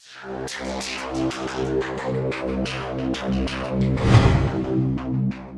Thank you.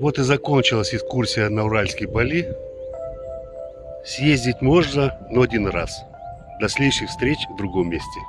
Вот и закончилась экскурсия на Уральские поли. Съездить можно, но один раз. До следующих встреч в другом месте.